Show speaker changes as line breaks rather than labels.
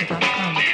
America.com.